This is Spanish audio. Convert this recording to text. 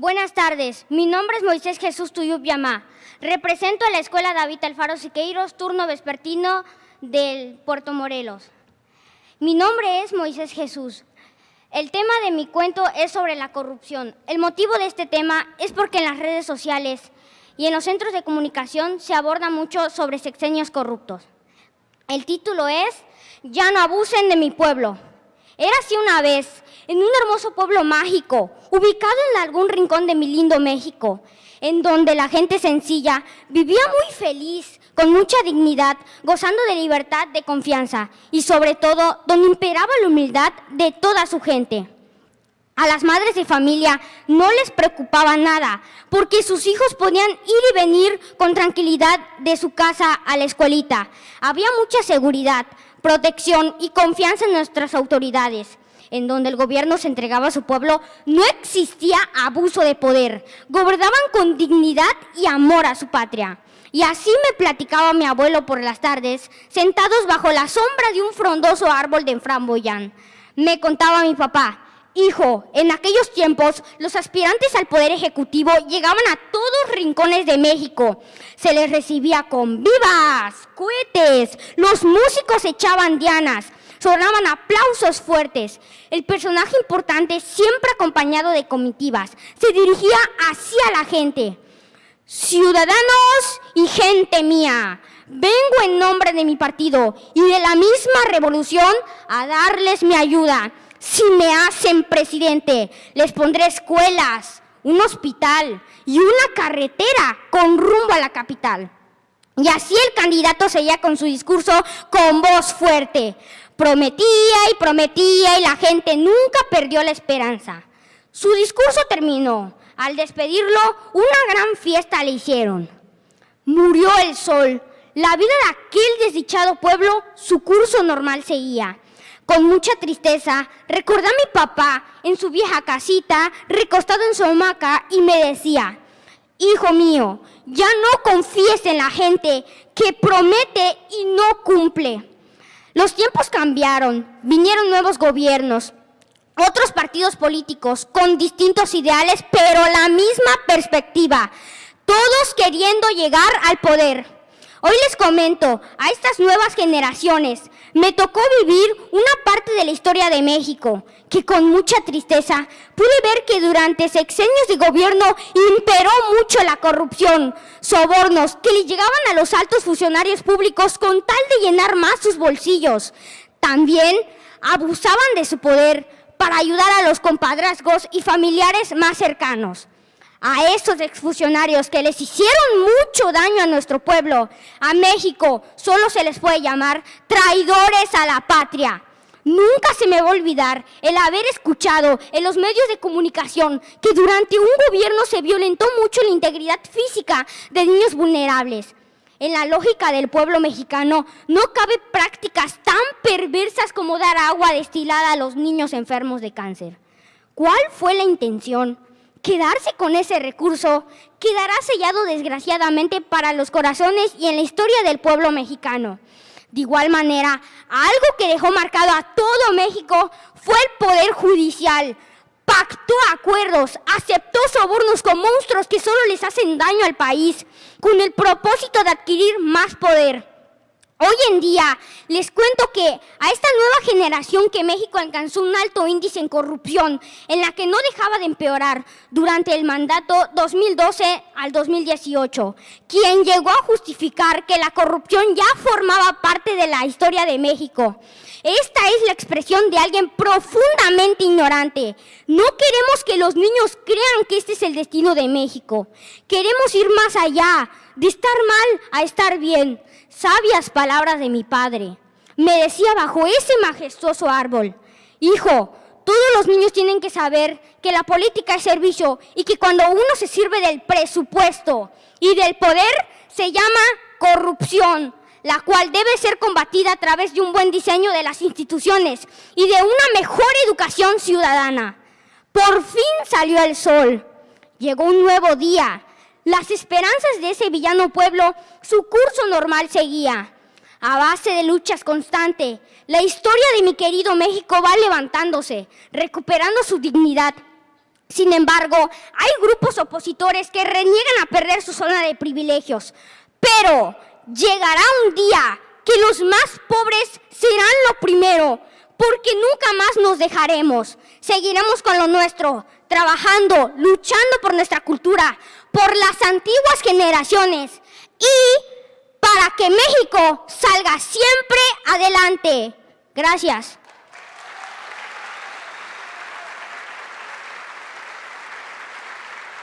Buenas tardes, mi nombre es Moisés Jesús Tuyup Yamá. Represento a la Escuela David Alfaro Siqueiros, turno vespertino del Puerto Morelos. Mi nombre es Moisés Jesús. El tema de mi cuento es sobre la corrupción. El motivo de este tema es porque en las redes sociales y en los centros de comunicación se aborda mucho sobre sexenios corruptos. El título es Ya no abusen de mi pueblo. Era así una vez, en un hermoso pueblo mágico, ubicado en algún rincón de mi lindo México, en donde la gente sencilla vivía muy feliz, con mucha dignidad, gozando de libertad, de confianza y sobre todo donde imperaba la humildad de toda su gente. A las madres de familia no les preocupaba nada, porque sus hijos podían ir y venir con tranquilidad de su casa a la escuelita. Había mucha seguridad, protección y confianza en nuestras autoridades. En donde el gobierno se entregaba a su pueblo, no existía abuso de poder. Gobernaban con dignidad y amor a su patria. Y así me platicaba mi abuelo por las tardes, sentados bajo la sombra de un frondoso árbol de framboyán. Me contaba mi papá, Hijo, en aquellos tiempos los aspirantes al poder ejecutivo llegaban a todos rincones de México. Se les recibía con vivas, cohetes, los músicos echaban dianas, sonaban aplausos fuertes. El personaje importante, siempre acompañado de comitivas, se dirigía hacia la gente. Ciudadanos y gente mía, vengo en nombre de mi partido y de la misma revolución a darles mi ayuda. Si me hacen presidente, les pondré escuelas, un hospital y una carretera con rumbo a la capital. Y así el candidato seguía con su discurso con voz fuerte. Prometía y prometía y la gente nunca perdió la esperanza. Su discurso terminó. Al despedirlo, una gran fiesta le hicieron. Murió el sol. La vida de aquel desdichado pueblo, su curso normal seguía. Con mucha tristeza, recordé a mi papá en su vieja casita, recostado en su hamaca, y me decía, Hijo mío, ya no confíes en la gente que promete y no cumple. Los tiempos cambiaron, vinieron nuevos gobiernos, otros partidos políticos con distintos ideales, pero la misma perspectiva, todos queriendo llegar al poder. Hoy les comento a estas nuevas generaciones, me tocó vivir una parte de la historia de México, que con mucha tristeza pude ver que durante sexenios de gobierno imperó mucho la corrupción, sobornos que le llegaban a los altos funcionarios públicos con tal de llenar más sus bolsillos. También abusaban de su poder para ayudar a los compadrazgos y familiares más cercanos a esos exfuncionarios que les hicieron mucho daño a nuestro pueblo, a México, solo se les puede llamar traidores a la patria. Nunca se me va a olvidar el haber escuchado en los medios de comunicación que durante un gobierno se violentó mucho la integridad física de niños vulnerables. En la lógica del pueblo mexicano no cabe prácticas tan perversas como dar agua destilada a los niños enfermos de cáncer. ¿Cuál fue la intención? Quedarse con ese recurso quedará sellado desgraciadamente para los corazones y en la historia del pueblo mexicano. De igual manera, algo que dejó marcado a todo México fue el Poder Judicial. Pactó acuerdos, aceptó sobornos con monstruos que solo les hacen daño al país, con el propósito de adquirir más poder. Hoy en día les cuento que a esta nueva generación que México alcanzó un alto índice en corrupción, en la que no dejaba de empeorar durante el mandato 2012 al 2018, quien llegó a justificar que la corrupción ya formaba parte de la historia de México. Esta es la expresión de alguien profundamente ignorante. No queremos que los niños crean que este es el destino de México. Queremos ir más allá, de estar mal a estar bien sabias palabras de mi padre. Me decía bajo ese majestuoso árbol, hijo, todos los niños tienen que saber que la política es servicio y que cuando uno se sirve del presupuesto y del poder se llama corrupción, la cual debe ser combatida a través de un buen diseño de las instituciones y de una mejor educación ciudadana. Por fin salió el sol, llegó un nuevo día las esperanzas de ese villano pueblo, su curso normal seguía. A base de luchas constantes, la historia de mi querido México va levantándose, recuperando su dignidad. Sin embargo, hay grupos opositores que reniegan a perder su zona de privilegios. Pero llegará un día que los más pobres serán lo primero, porque nunca más nos dejaremos. Seguiremos con lo nuestro, trabajando, luchando por nuestra cultura, por las antiguas generaciones y para que México salga siempre adelante. Gracias.